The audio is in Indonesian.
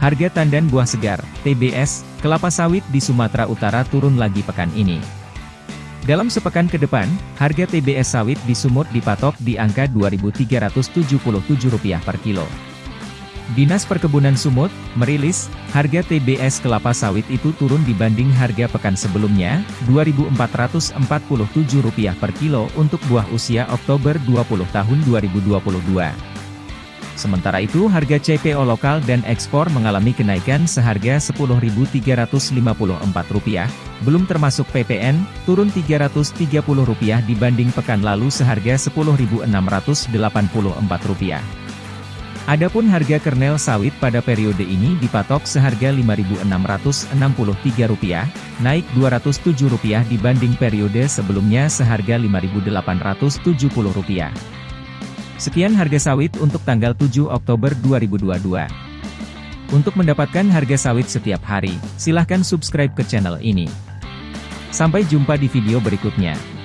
Harga tandan buah segar, TBS, kelapa sawit di Sumatera Utara turun lagi pekan ini. Dalam sepekan ke depan, harga TBS sawit di Sumut dipatok di angka Rp2.377 per kilo. Dinas Perkebunan Sumut, merilis, harga TBS kelapa sawit itu turun dibanding harga pekan sebelumnya, Rp2.447 per kilo untuk buah usia Oktober 20 tahun 2022. Sementara itu harga CPO lokal dan ekspor mengalami kenaikan seharga Rp10.354, belum termasuk PPN, turun Rp330 dibanding pekan lalu seharga Rp10.684. Adapun harga kernel sawit pada periode ini dipatok seharga Rp5.663, naik Rp207 dibanding periode sebelumnya seharga Rp5.870. Sekian harga sawit untuk tanggal 7 Oktober 2022. Untuk mendapatkan harga sawit setiap hari, silahkan subscribe ke channel ini. Sampai jumpa di video berikutnya.